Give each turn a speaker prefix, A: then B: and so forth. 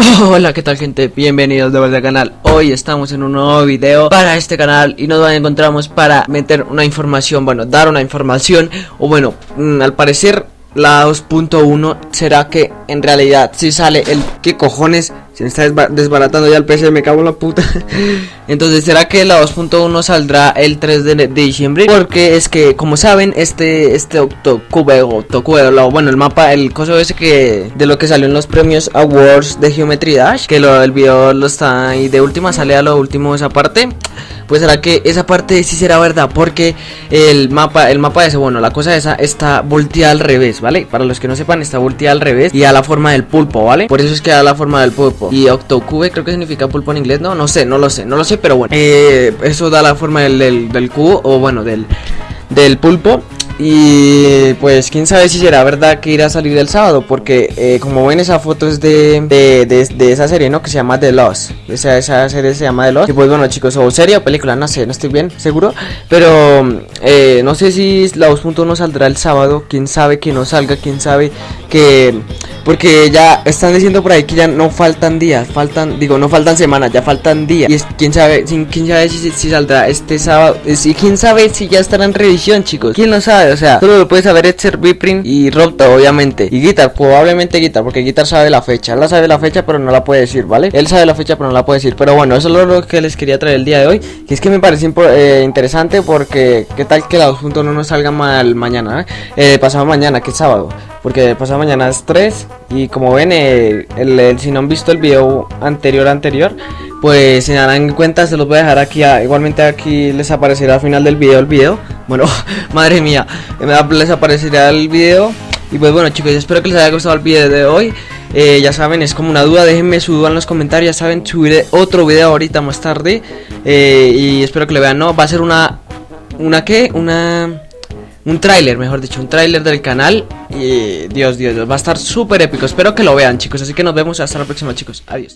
A: Hola, ¿qué tal gente? Bienvenidos de vuelta al canal Hoy estamos en un nuevo video para este canal Y nos encontramos para meter una información Bueno, dar una información O bueno, mm, al parecer la 2.1 será que en realidad si sale el que cojones se me está desbaratando ya el PC me cago en la puta. Entonces será que la 2.1 saldrá el 3 de, diciembre porque es que como saben este este octocube o bueno el mapa el coso ese que de lo que salió en los premios awards de Geometry Dash que lo el video lo está y de última sale a lo último esa parte pues será que esa parte sí será verdad porque el mapa el mapa ese bueno la cosa esa está volteada al revés vale para los que no sepan está volteada al revés y a la forma del pulpo vale por eso es que a la forma del pulpo. Y octocube creo que significa pulpo en inglés no no sé no lo sé no lo sé pero bueno. Eh, eso da la forma del, del cubo o bueno del del pulpo y pues quién sabe si será verdad que irá a salir el sábado, porque eh, como ven esa foto es de, de, esa serie, ¿no? Que se llama The Lost. Esa, esa serie se llama The Lost. Y pues bueno chicos, o serie o película, no sé, no estoy bien seguro. Pero eh, no sé si la 2.1 saldrá el sábado, quién sabe que no salga, quién sabe que... Porque ya están diciendo por ahí que ya no faltan días, faltan, digo, no faltan semanas, ya faltan días. Y quién sabe, quién sabe si, saldrá este sábado. Y quién sabe si ya estará en revisión, chicos. ¿Quién lo sabe? O sea, solo lo puede saber Etzer, Biprin y Robta, obviamente. Y Guitar, probablemente Guitar, porque Guitar sabe la fecha. Él la sabe la fecha, pero no la puede decir, ¿vale? Él sabe la fecha, pero no la puede decir. Pero bueno, eso es lo que les quería traer el día de hoy. Que es que me parece eh, interesante porque, ¿qué tal que la 2.1 no salga mal mañana? Eh? eh pasado mañana, que es sábado. Porque pasado mañana es 3 y como ven, eh, si no han visto el video anterior anterior, pues se darán cuenta, se los voy a dejar aquí, igualmente aquí les aparecerá al final del video el video. Bueno, madre mía, les aparecerá el video. Y pues bueno chicos, espero que les haya gustado el video de hoy. Eh, ya saben, es como una duda, déjenme su duda en los comentarios, ya saben, subiré otro video ahorita más tarde. Eh, y espero que le vean, ¿no? Va a ser una... ¿Una qué? Una un tráiler, mejor dicho, un tráiler del canal y Dios, Dios, Dios, va a estar súper épico, espero que lo vean chicos, así que nos vemos. Hasta la próxima chicos, adiós